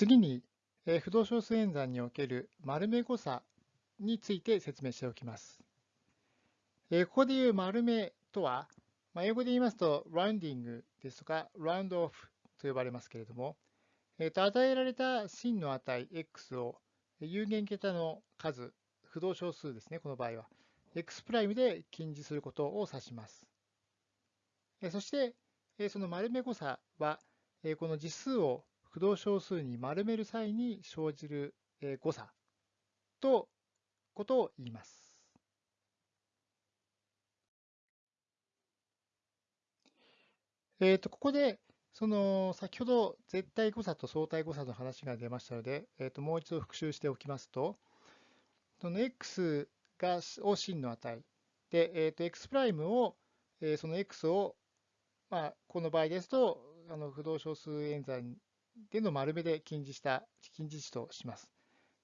次に、不動小数演算における丸目誤差について説明しておきます。えここでいう丸目とはま、英語で言いますと、ラウンディングですとか、ラウンドオフと呼ばれますけれども、えー、と与えられた真の値 x を有限桁の数、不動小数ですね、この場合は、x' で近似することを指します。えそしてえ、その丸目誤差はえ、この実数を不動小数に丸める際に生じる誤差とことを言います。えっ、ー、と、ここで、その、先ほど絶対誤差と相対誤差の話が出ましたので、えっ、ー、と、もう一度復習しておきますと、その x が、を真の値、で、えっ、ー、と、x' を、えー、その x を、まあ、この場合ですと、あの不動小数演算での丸目で近似した、近似値とします。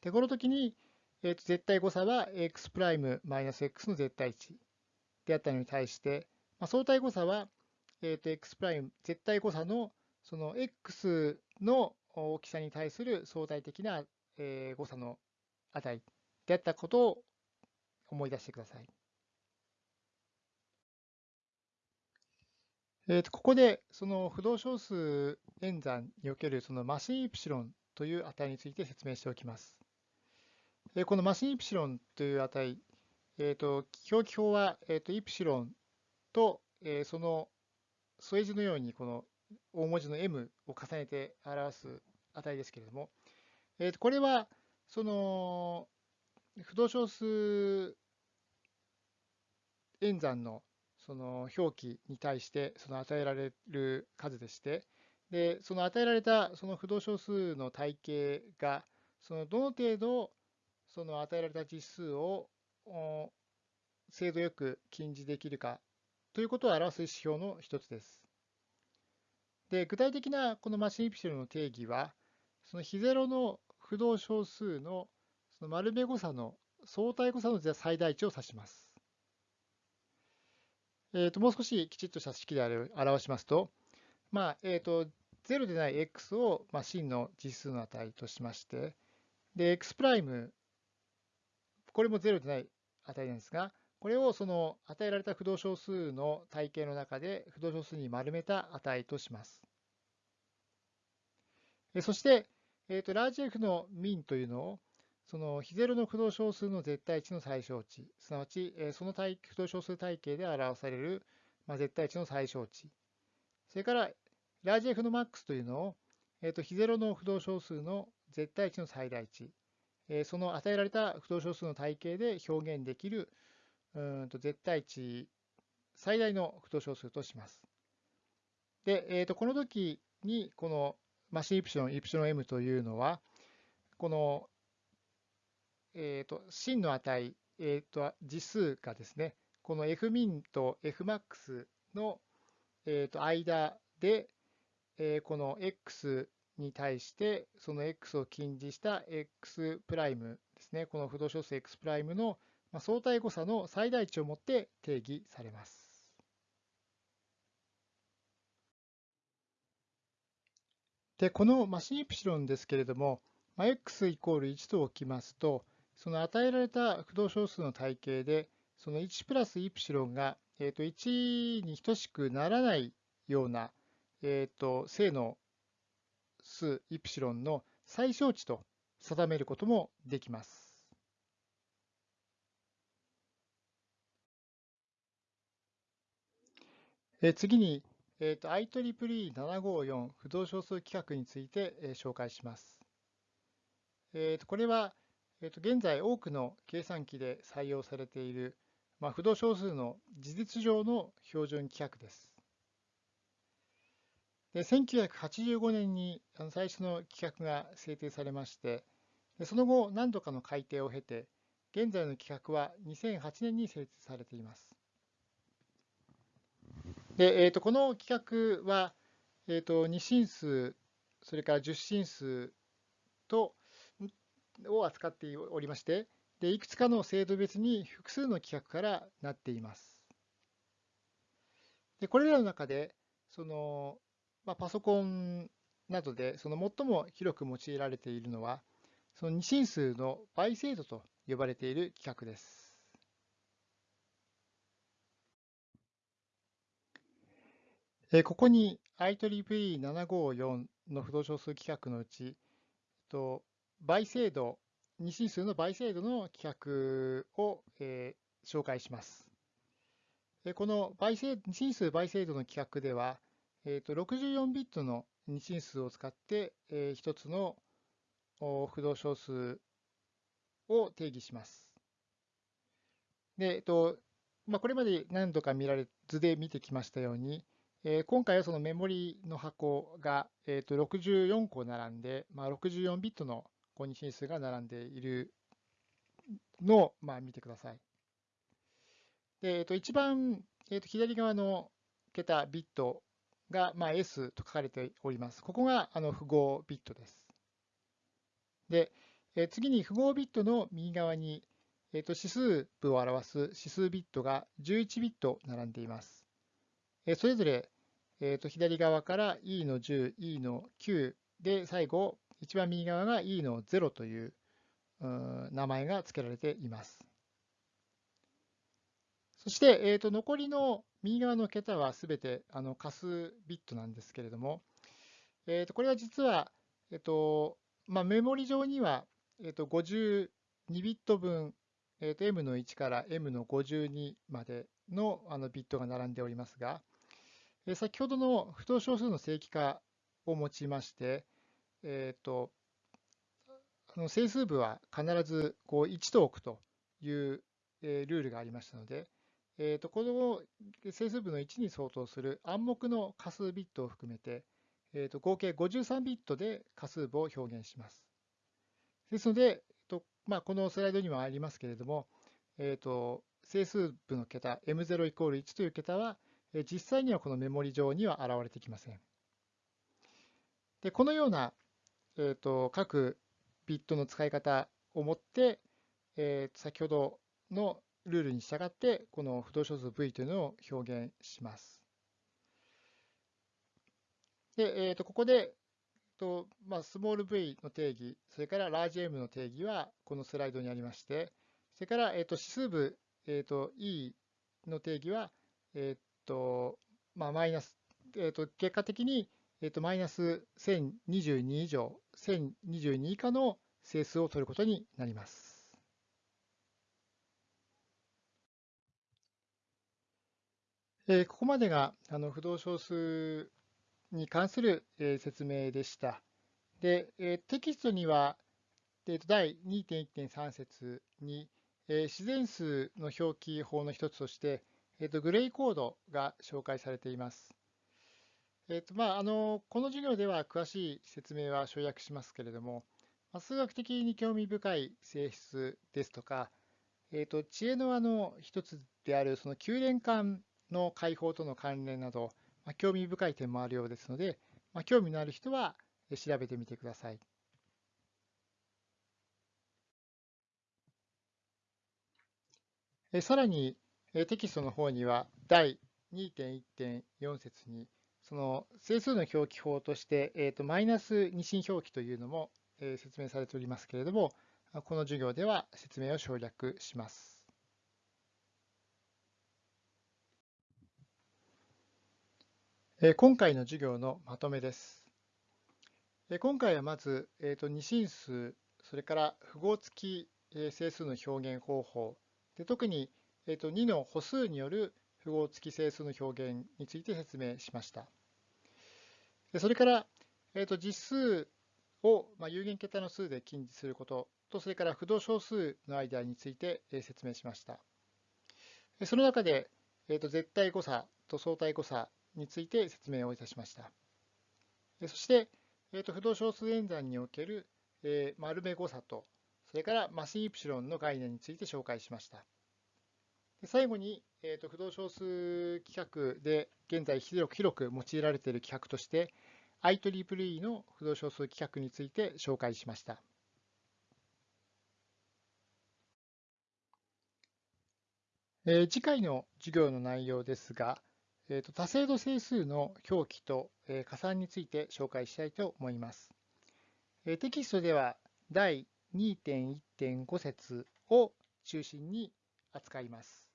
で、この時に、えー、と絶対誤差は x' マイナス x の絶対値であったのに対して、まあ、相対誤差は、えー、と x' 絶対誤差のその x の大きさに対する相対的な、えー、誤差の値であったことを思い出してください。えー、とここでその不動小数演算におけるそのマシンイプシロンという値について説明しておきます。えー、このマシンイプシロンという値、えー、と表記法は、えー、とイプシロンと、え、その添え字のようにこの大文字の m を重ねて表す値ですけれども、えー、とこれはその不動小数演算のその表記に対してその与えられる数でして、でその与えられたその不動小数の体系が、そのどの程度その与えられた実数を精度よく近似できるかということを表す指標の一つです。で具体的なこのマシンイプシロの定義は、その非ゼロの不動小数のその丸目誤差の相対誤差の最大値を指します。えー、ともう少しきちっとした式で表しますと、まあえー、と0でない x を、まあ、真の実数の値としまして、で、x' これも0でない値なんですが、これをその与えられた不動小数の体系の中で不動小数に丸めた値とします。そして、えー、とラージ F の min というのをその非ゼロの不動小数の絶対値の最小値、すなわち、その不動小数体系で表される、ま絶対値の最小値、それからラージ F の max というのを、えー、と非ゼロの不動小数の絶対値の最大値、えその与えられた不動小数の体系で表現できるうんと絶対値最大の不動小数とします。で、えー、とこの時にこのマシンイプシロン、イプシロン m というのは、このえーと、真の値、えーと、実数がですね、この fmin と fmax の、えーと、間で、えー、この x に対して、その x を近似した x' プライムですね、この不動小数 x' プライムの相対誤差の最大値をもって定義されます。で、このマシンイプシロンですけれども、まあ x イコール1と置きますと、その与えられた不動小数の体系で、その1プラスイプシロンが、えー、と1に等しくならないような、えー、と正の数イプシロンの最小値と定めることもできます。え次に、えー、と IEEE754 不動小数規格について、え紹介します。えー、とこれは、えー、と現在多くの計算機で採用されている、まあ、不動小数の事実上の標準規格です。で1985年に最初の規格が制定されまして、でその後何度かの改定を経て、現在の規格は2008年に制定されています。でえー、とこの規格は、えー、と2進数、それから10進数と、を扱っておりまして、でいくつかの制度別に複数の規格からなっています。でこれらの中で、そのまあ、パソコンなどでその最も広く用いられているのは、その二進数の倍精度と呼ばれている規格です。ここに IEEE754 の不動小数規格のうち、倍精度、二進数の倍精度の規格を、えー、紹介します。この倍精二進数倍精度の規格では、えー、と64ビットの二進数を使って、えー、一つの不動小数を定義します。で、えっとまあ、これまで何度か見られ図で見てきましたように、えー、今回はそのメモリの箱が、えー、と64個並んで、まあ、64ビットの二進数が並んでいるのを、まあ、見てください。で、えっと、一番、えっと、左側の桁、ビットが、まあ、S と書かれております。ここがあの符号ビットです。で、え次に符号ビットの右側に、えっと、指数部を表す指数ビットが11ビット並んでいます。えそれぞれ、えっと左側から E の10、E の9で、最後、一番右側が E の0という名前が付けられています。そして、えー、と残りの右側の桁はすべてあの仮数ビットなんですけれども、えー、とこれは実は、えーとまあ、メモリ上には、えー、と52ビット分、えー、と M の1から M の52までのあのビットが並んでおりますが、えー、先ほどの不等小数の正規化を用いまして、えー、とあの整数部は必ずこう1と置くという、えー、ルールがありましたので、えー、とこの整数部の1に相当する暗黙の仮数ビットを含めて、えー、と合計53ビットで仮数部を表現します。ですので、えーとまあ、このスライドにもありますけれども、えー、と整数部の桁 M0 イコール1という桁は、え実際にはこのメモリ上には現れてきません。でこのような、えー、と各ビットの使い方をもって、えー、先ほどのルールに従って、この不動小数 v というのを表現します。で、えー、とここで、とまあ、スモール v の定義、それからラージ m の定義はこのスライドにありまして、それから、えー、と指数部、えー、と e の定義は、えーとまあ、マイナス、えー、と結果的に、えー、とマイナス1022以上、1022以下の整数を取ることになります。えここまでがあの不動小数に関する、え説明でした。で、えテキストには、えと第2.1.3節に、え自然数の表記法の一つとして、えとグレイコードが紹介されています。えーとまあ、あのこの授業では詳しい説明は省略しますけれども、まあ、数学的に興味深い性質ですとか、えーと、知恵の輪の一つであるその九連環の解放との関連など、まあ、興味深い点もあるようですので、まあ、興味のある人は調べてみてください。えさらにえテキストの方には第2.1.4節にその整数の表記法として、えー、とマイナス二進表記というのも、え説明されておりますけれども、この授業では説明を省略します。今回の授業のまとめです。今回はまず、えー、と二進数、それから符号付き整数の表現方法、で特に、えー、と2の歩数による符号付き整数の表現について説明しました。それから、えー、と実数を、まあ、有限桁の数で近似することと、それから不動小数の間について説明しました。その中で、えー、と絶対誤差と相対誤差について説明をいたしました。そして、えー、と不動小数演算における、えー、丸目誤差と、それからマシンイプシロンの概念について紹介しました。最後に、えー、と不動小数規格で現在広く広く用いられている規格として IEEE の不動小数規格について紹介しました。えー、次回の授業の内容ですが、えーと、多精度整数の表記と、えー、加算について紹介したいと思います。えー、テキストでは第2.1.5節を中心に扱います。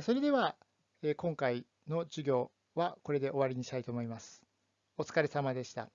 それでは、今回の授業はこれで終わりにしたいと思います。お疲れ様でした。